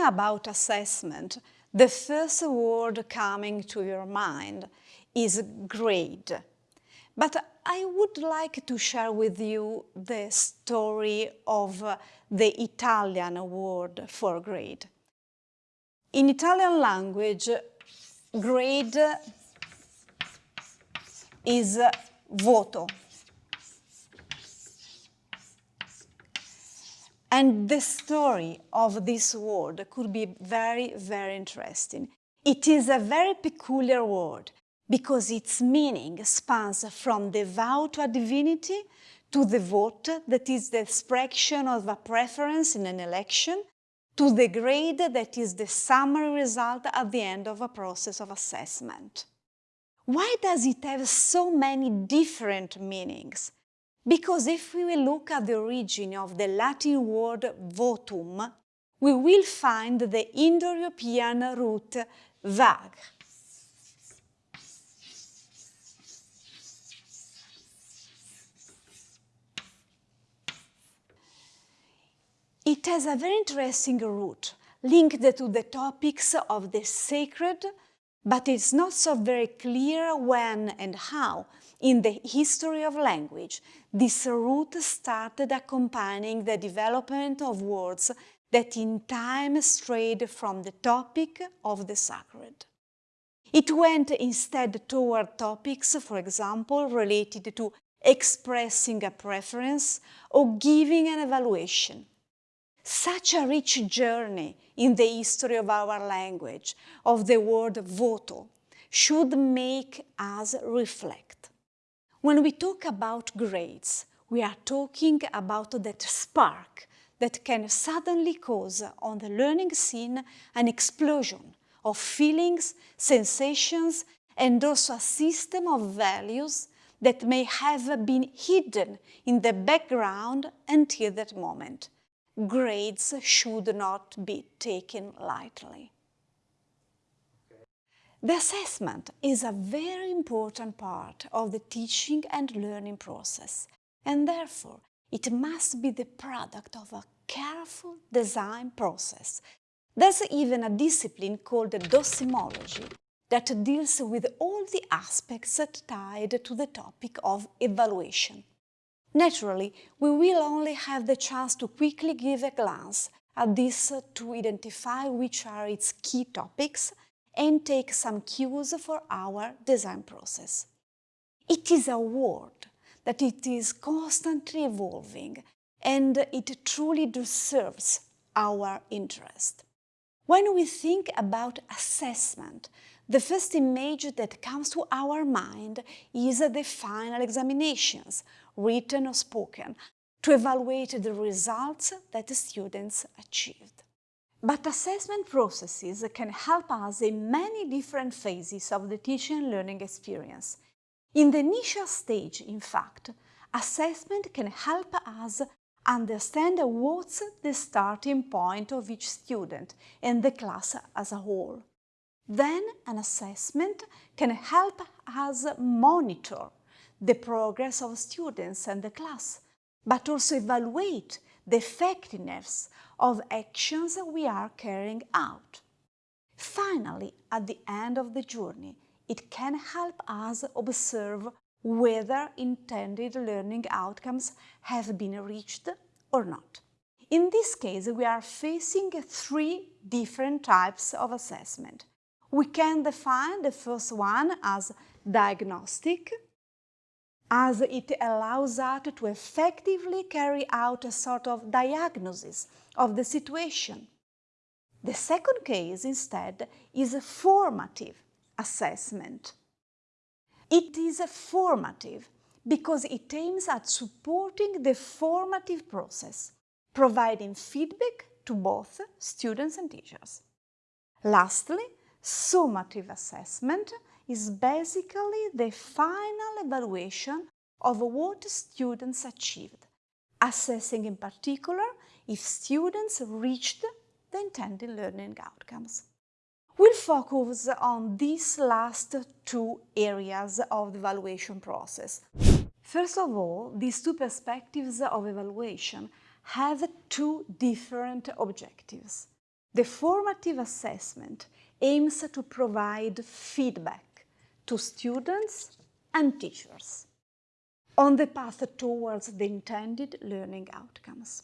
Thinking about assessment, the first word coming to your mind is grade. But I would like to share with you the story of the Italian word for grade. In Italian language, grade is voto. And the story of this word could be very, very interesting. It is a very peculiar word because its meaning spans from the vow to a divinity to the vote, that is the expression of a preference in an election, to the grade that is the summary result at the end of a process of assessment. Why does it have so many different meanings? Because if we look at the origin of the Latin word votum, we will find the Indo-European root vag. It has a very interesting root linked to the topics of the sacred, but it's not so very clear when and how in the history of language this root started accompanying the development of words that in time strayed from the topic of the sacred. It went instead toward topics, for example, related to expressing a preference or giving an evaluation. Such a rich journey in the history of our language, of the word voto, should make us reflect. When we talk about grades, we are talking about that spark that can suddenly cause on the learning scene an explosion of feelings, sensations, and also a system of values that may have been hidden in the background until that moment. Grades should not be taken lightly. The assessment is a very important part of the teaching and learning process, and therefore it must be the product of a careful design process. There's even a discipline called docimology that deals with all the aspects tied to the topic of evaluation. Naturally, we will only have the chance to quickly give a glance at this to identify which are its key topics and take some cues for our design process. It is a world that it is constantly evolving and it truly deserves our interest. When we think about assessment, the first image that comes to our mind is the final examinations, written or spoken, to evaluate the results that the students achieved. But assessment processes can help us in many different phases of the teaching and learning experience. In the initial stage, in fact, assessment can help us understand what's the starting point of each student and the class as a whole. Then an assessment can help us monitor the progress of students and the class, but also evaluate the effectiveness of actions we are carrying out. Finally, at the end of the journey, it can help us observe whether intended learning outcomes have been reached or not. In this case, we are facing three different types of assessment. We can define the first one as diagnostic, as it allows us to effectively carry out a sort of diagnosis of the situation. The second case, instead, is a formative assessment. It is a formative because it aims at supporting the formative process, providing feedback to both students and teachers. Lastly, summative assessment is basically the final evaluation of what students achieved, assessing in particular if students reached the intended learning outcomes. We'll focus on these last two areas of the evaluation process. First of all, these two perspectives of evaluation have two different objectives. The formative assessment aims to provide feedback to students and teachers on the path towards the intended learning outcomes.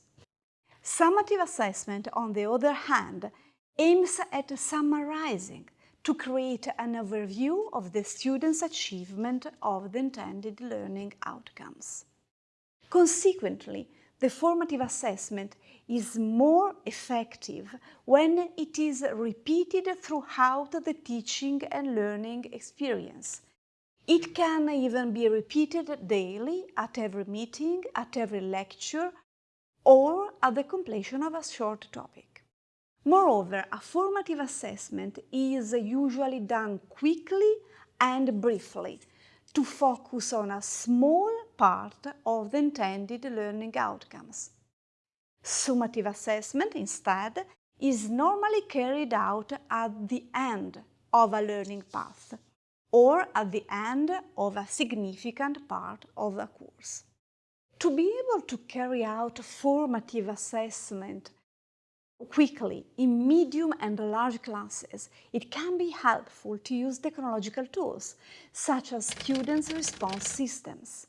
Summative assessment, on the other hand, aims at summarizing to create an overview of the student's achievement of the intended learning outcomes. Consequently, the formative assessment is more effective when it is repeated throughout the teaching and learning experience. It can even be repeated daily at every meeting, at every lecture, or at the completion of a short topic. Moreover, a formative assessment is usually done quickly and briefly to focus on a small part of the intended learning outcomes. Summative assessment, instead, is normally carried out at the end of a learning path or at the end of a significant part of a course. To be able to carry out formative assessment quickly in medium and large classes, it can be helpful to use technological tools, such as students' response systems.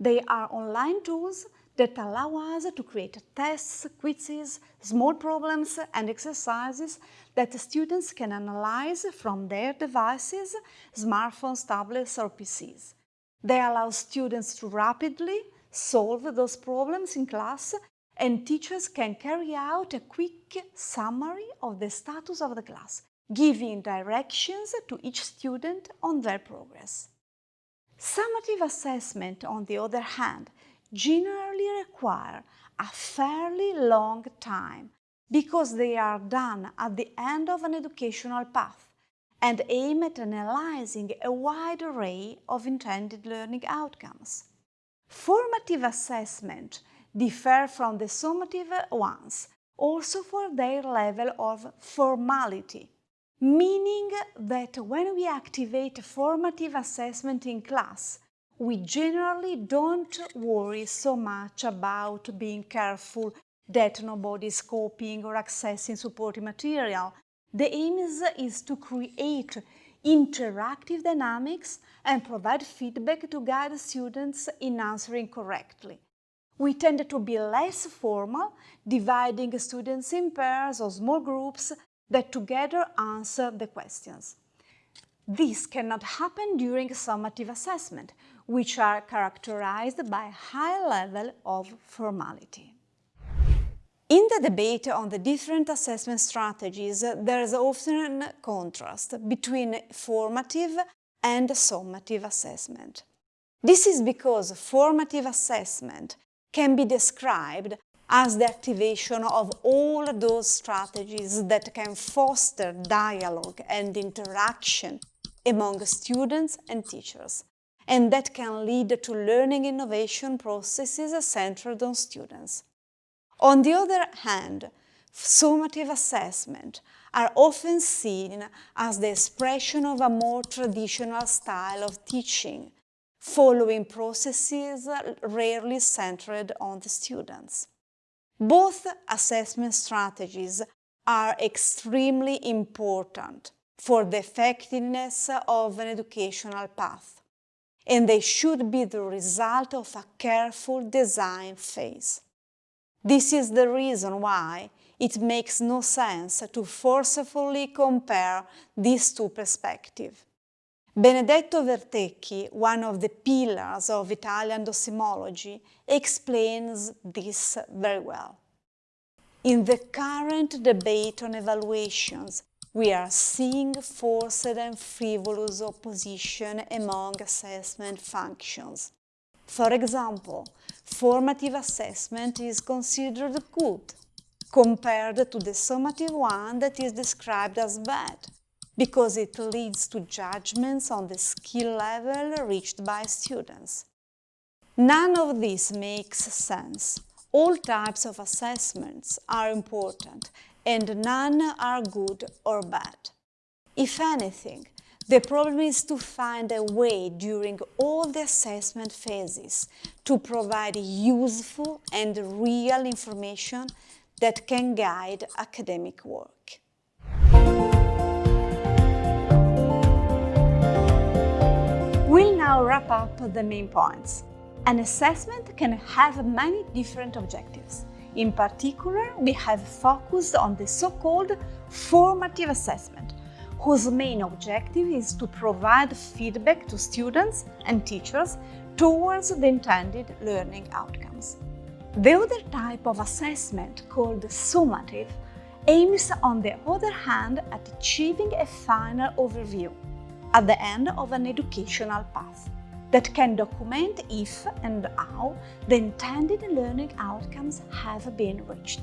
They are online tools that allow us to create tests, quizzes, small problems and exercises that students can analyze from their devices, smartphones, tablets or PCs. They allow students to rapidly solve those problems in class and teachers can carry out a quick summary of the status of the class, giving directions to each student on their progress. Summative assessment, on the other hand, generally require a fairly long time because they are done at the end of an educational path and aim at analyzing a wide array of intended learning outcomes. Formative assessment differ from the summative ones also for their level of formality, meaning that when we activate formative assessment in class, we generally don't worry so much about being careful that nobody is copying or accessing supporting material. The aim is, is to create interactive dynamics and provide feedback to guide students in answering correctly. We tend to be less formal, dividing students in pairs or small groups that together answer the questions. This cannot happen during summative assessment, which are characterized by a high level of formality. In the debate on the different assessment strategies, there is often a contrast between formative and summative assessment. This is because formative assessment can be described as the activation of all those strategies that can foster dialogue and interaction among students and teachers, and that can lead to learning innovation processes centered on students. On the other hand, summative assessment are often seen as the expression of a more traditional style of teaching, following processes rarely centered on the students. Both assessment strategies are extremely important for the effectiveness of an educational path, and they should be the result of a careful design phase. This is the reason why it makes no sense to forcefully compare these two perspectives. Benedetto Vertecchi, one of the pillars of Italian docimology, explains this very well. In the current debate on evaluations, we are seeing forced and frivolous opposition among assessment functions. For example, formative assessment is considered good, compared to the summative one that is described as bad, because it leads to judgments on the skill level reached by students. None of this makes sense. All types of assessments are important and none are good or bad. If anything, the problem is to find a way during all the assessment phases to provide useful and real information that can guide academic work. We'll now wrap up the main points. An assessment can have many different objectives. In particular, we have focused on the so-called formative assessment, whose main objective is to provide feedback to students and teachers towards the intended learning outcomes. The other type of assessment, called summative, aims on the other hand at achieving a final overview at the end of an educational path that can document if and how the intended learning outcomes have been reached.